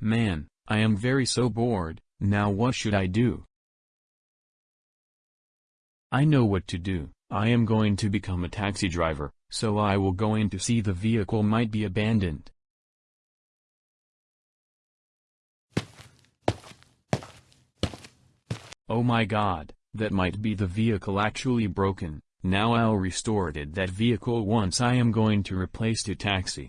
Man, I am very so bored, now what should I do? I know what to do, I am going to become a taxi driver, so I will go in to see the vehicle might be abandoned. Oh my god, that might be the vehicle actually broken, now I'll restore it that vehicle once I am going to replace the taxi.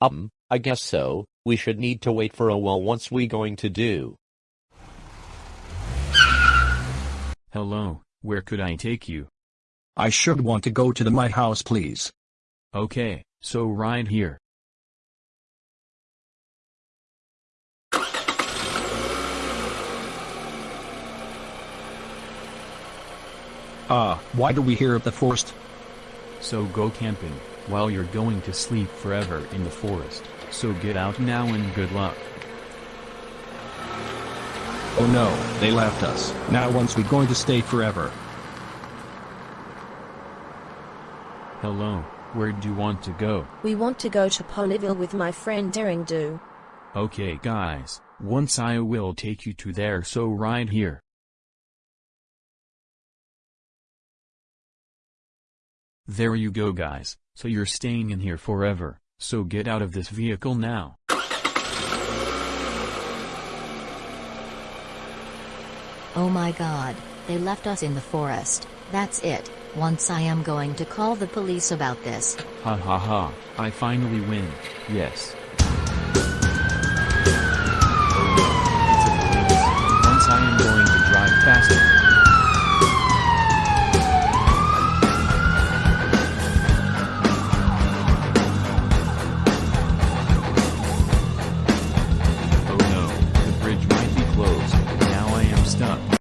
Um, I guess so, we should need to wait for a while once we going to do. Hello, where could I take you? I should want to go to the my house please. Okay, so right here. Ah, why do we hear of the forest? So go camping, while you're going to sleep forever in the forest, so get out now and good luck. Oh no, they left us. Now once we going to stay forever. Hello, where do you want to go? We want to go to Ponyville with my friend Daring Do. Okay guys, once I will take you to there so right here. There you go guys, so you're staying in here forever, so get out of this vehicle now. Oh my god, they left us in the forest, that's it, once I am going to call the police about this. Ha ha ha, I finally win, yes. It's a police, once I am going to drive faster.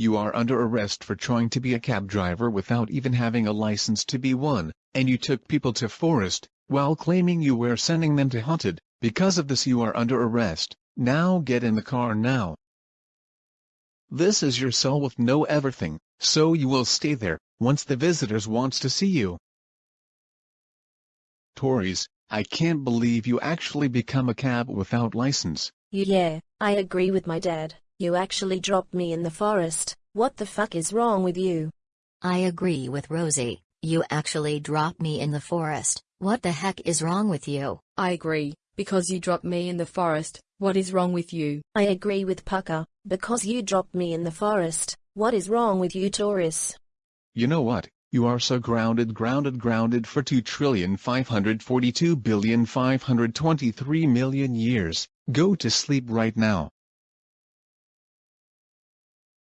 You are under arrest for trying to be a cab driver without even having a license to be one, and you took people to forest, while claiming you were sending them to haunted. Because of this you are under arrest, now get in the car now. This is your cell with no everything, so you will stay there, once the visitors wants to see you. Tories, I can't believe you actually become a cab without license. Yeah, I agree with my dad. You actually dropped me in the forest. What the fuck is wrong with you? I agree with Rosie, you actually dropped me in the forest, what the heck is wrong with you? I agree, because you dropped me in the forest, what is wrong with you? I agree with Pucker, because you dropped me in the forest. What is wrong with you, Taurus? You know what? You are so grounded grounded grounded for 2 trillion 542 billion 523 million years. Go to sleep right now.